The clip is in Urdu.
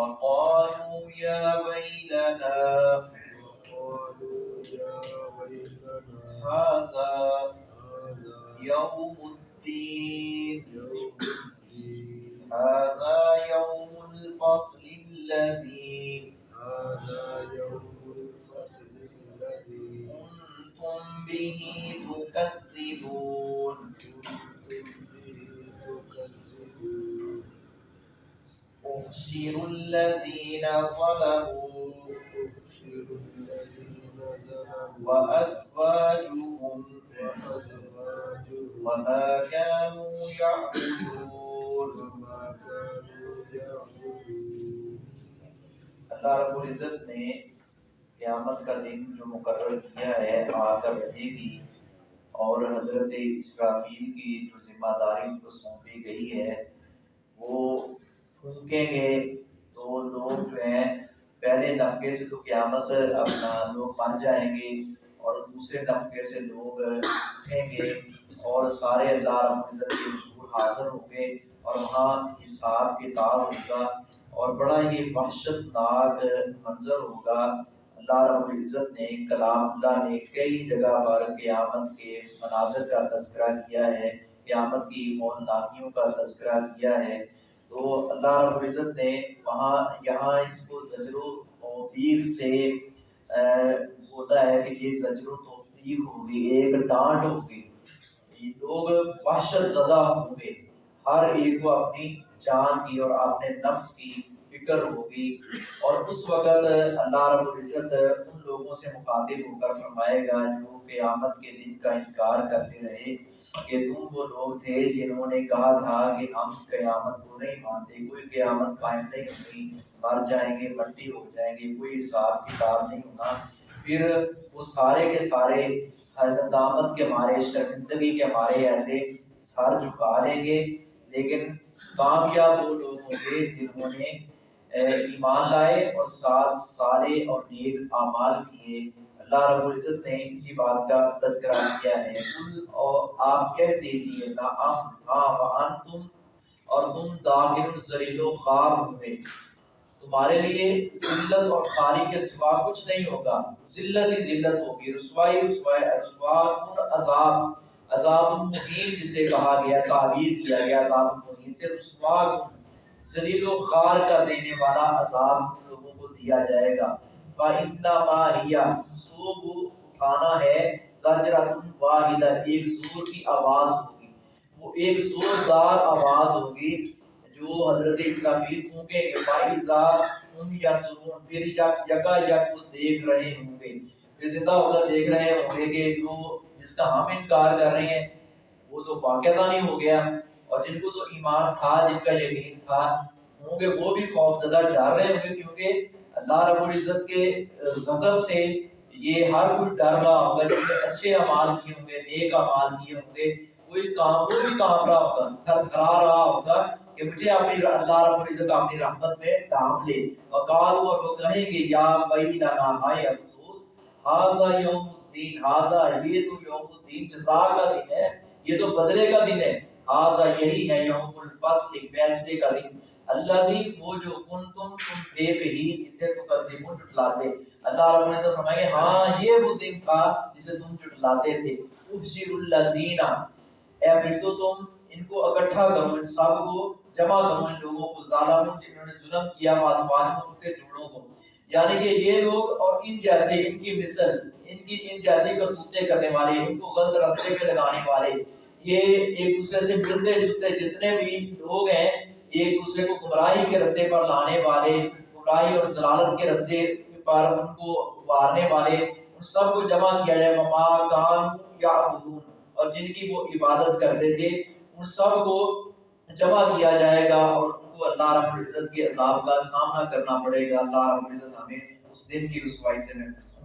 وقالوا يا ويلنا هذا يوم الدين يوم الدين هذا يوم الفصل الذي هذا يوم الفصل الذي كنتم به تكذبون احشروا الذين ظلموا أبشر الذين ظلموا وأزواجهم وما كانوا يعبدون اللہ رب العزت نے قیامت کا دن جو مقرر کیا ہے آ کر رہے گی اور حضرت اسرافیل کی جو ذمہ داری ان کو سونپی گئی ہے، وہ پھونکیں گے تو لوگ جو ہیں پہلے نفقے سے تو قیامت اپنا لوگ بن جائیں گے اور دوسرے نفقے سے لوگ اٹھیں گے اور سارے اللہ رب العزت کے حضور حاضر ہوں گے اور وہاں حساب کتاب ہوگا اور بڑا ہی وحشت ناک منظر ہوگا۔ اللہ رب العزت نے کلام اللہ نے کئی جگہ پر قیامت کے مناظر کا تذکرہ کیا ہے، قیامت کی مولناکیوں کا تذکرہ کیا ہے۔ تو اللہ رب العزت نے وہاں یہاں اس کو زجر و توفیق سے ہوتا ہے کہ یہ زجر و توفیق ہوگی، ایک ڈانٹ ہوگی۔ یہ لوگ وحشت زدہ ہوں گے۔ ہر ایک کو اپنی جان کی اور اپنے نفس کی فکر ہوگی اور اس وقت اللہ رب العزت ان لوگوں سے مخاطب ہو کر فرمائے گا جو قیامت کے دن کا انکار کرتے رہے کہ تم وہ لوگ تھے جنہوں نے کہا تھا کہ ہم قیامت کو نہیں مانتے، کوئی قیامت قائم نہیں ہوگی، مر جائیں گے، مٹی ہو جائیں گے، کوئی حساب کتاب نہیں ہونا پھر وہ سارے کے سارے ندامت کے مارے، شرمندگی کے مارے ایسے سر جھکا لیں گے۔ لیکن کامیاب وہ لوگ ہوں گے جنہوں نے ایمان لائے اور ساتھ سارے اور نیک اعمال کیے۔ اللہ رب العزت نے اسی بات کا تذکرہ کیا ہے۔ اور آپ کہہ دیجیے نعم ہاں وانتم اور تم داخل ذلیل و خوار ہوں گے تمہارے لیے ذلت اور خاری کے سوا کچھ نہیں ہوگا۔ ذلت ہی ذلت ہوگی۔ رسوائی رسوائی، رسوا، کن عذاب۔ عذاب مہین جسے کہا گیا، تعبیر کیا گیا، عذاب مہین سے رسوا کن۔ ذلیل و خار کا دینے والا عذاب لوگوں کو دیا جائے گا۔ فَإِنَّمَا هِيَ سو وہ اٹھانا ہے زجرۃ واحدہ، ایک زور کی آواز ہوگی۔ وہ ایک زوردار آواز ہوگی جو حضرت اسرافیل پھونکیں گے فائزہ ہم ینظرون پھر یکا یک وہ دیکھ رہے ہوں گے۔ پھر زندہ ہو کر دیکھ رہے ہوں گے کہ جو جس کا ہم انکار کر رہے ہیں، وہ تو واقعہ نہیں ہو گیا۔ اور جن کو تو ایمان تھا، جن کا یقین تھا، ہوں گے، وہ بھی خوف زدہ ڈر رہے ہوں گے کیونکہ اللہ رب العزت کے غضب سے یہ ہر کوئی ڈر رہا ہوگا، جس نے اچھے اعمال کیے ہوں گے، نیک اعمال کیے ہوں گے، کوئی کام، وہ بھی کام رہا ہوگا، تھر تھرا رہا ہوگا کہ مجھے اپنی اللہ رب العزت اپنی رحمت میں ڈھانپ لے۔ وقالو اور وہ کہیں گے، یا ویلنا ہائے افسوس ہاذا یوم الدین ہاذا یہ تو یوم الدین، جزا کا دن ہے، یہ تو بدلے کا دن ہے۔ ہاذا یہی ہے یوم الفصل فیصلے کا دن۔ اللہ زی وہ جو کن تم تم تھے بھی اسے تو قسمون جھٹلاتے اللہ رب العزت فرمائے ہاں یہ وہ دن تھا جسے تم جھٹلاتے تھے۔ احشر الذین۔ اے فرشتو، تم ان کو اکٹھا کرو، ان سب کو جمع کرو، ان لوگوں کو ظالموں جنہوں نے ظلم کیا واسوان ان کے جوڑوں کو۔ یعنی کہ یہ لوگ اور ان جیسے، ان کی مثل، ان کی، ان جیسی کرتوتیں کرنے والے، ان کو غلط راستے پہ لگانے والے۔ یہ ایک دوسرے سے ملتے جلتے جتنے بھی لوگ ہیں ایک دوسرے کو گمراہی کے رستے پر لانے والے، گمراہی اور ضلالت کے رستے پر ان کو وارنے والے، ان سب کو جمع کیا جائے، وما کان یا یعبدون۔ اور جن کی وہ عبادت کرتے تھے، ان سب کو جمع کیا جائے گا اور ان کو اللہ رب العزت کے عذاب کا سامنا کرنا پڑے گا۔ اللہ رب العزت ہمیں اس دن کی رسوائی سے محفوظ